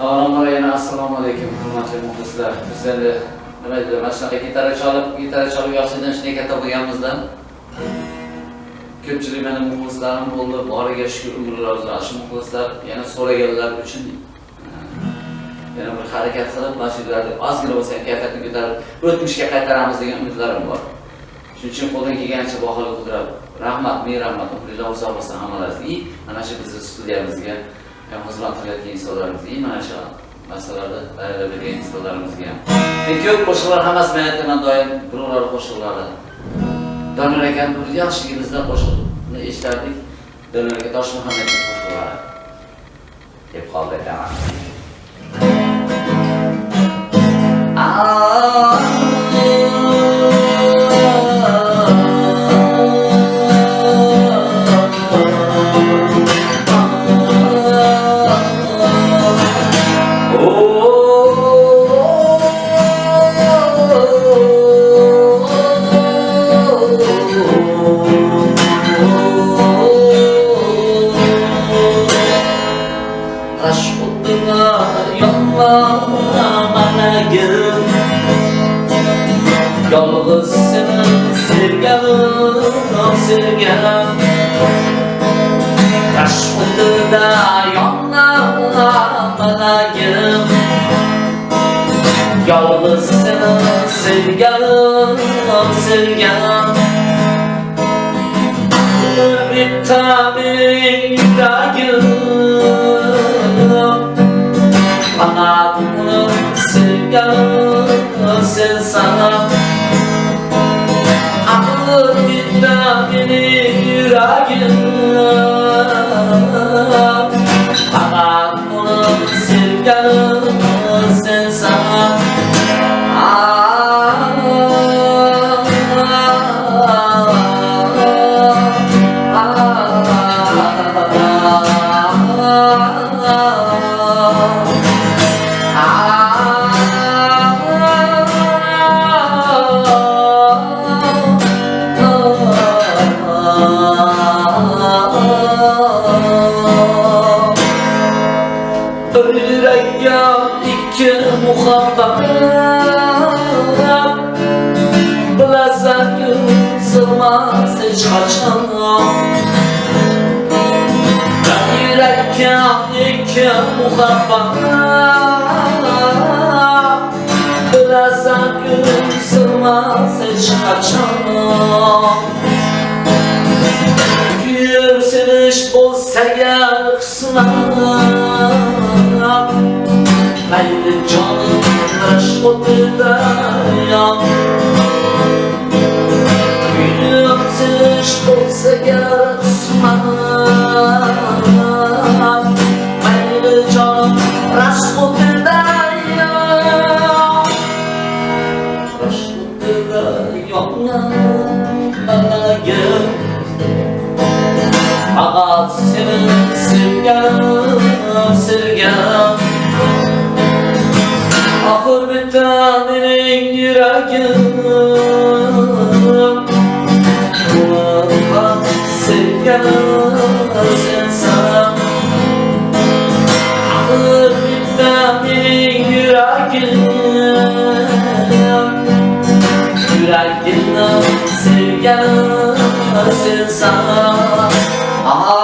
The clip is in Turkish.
Avvalambor yana assalomu alaykum hurmatli muxlislar. Biz endi nima deydi, mana shunaqa gitara chalib, gitara chalib yoshlikdan shunday katta bo'lganmizdan ko'pchilik meni muxlislarim bo'ldi. Boriga shukr umrlar uzun. Shu muxlislar yana so'raganlar uchun eh, yana bir harakat qilib, mana shu yerda ozgina bo'lsa ham kayfiyatni ko'tarib, o'tmishga qaytaramiz degan umidlarim bor. Shuning uchun qo'ldan kelgancha baholi qidirib, rahmat, ming rahmat, umrlar uzoq bo'lsin hammalaringizga. Mana shu bizni studiyamizga xizmat qilayotgan insonlarimizga, mana shu masalalarda tayyorlab bergan insonlarimizga ham. Ko'p qo'shiqlar hammasi men aytaman doim birovlarni qo'shiqlari. Doniyor akani bir yoshligimizda qo'shiqni eshitardik. Doniyor aka toshmuhammedni qo'shiqlari deb qoldi aytaman. Taş oduna yollamanagim Yolg'iz seni sevganim, sevganim Taş oduna yollamanagim Yolg'iz seni sevganim, sevganim Bir tabi yüreğim sen sana Aklım gitme beni yüreğim Bana bunu sevgilim Yüreğe iki muhabbet Bilasan yuzulmaz hiç kaçan Yüreğe iki muhabbet Bilasan yuzulmaz hiç kaçan Yükseliş olsa gel kısmet taş odada yan Yükseliş olsa gel kısmet Haydi canım taş odada yan odada yan Bana gel Fakat senin sevgim, sevgim yanım Kulağıma sevgilim sen sana Ağır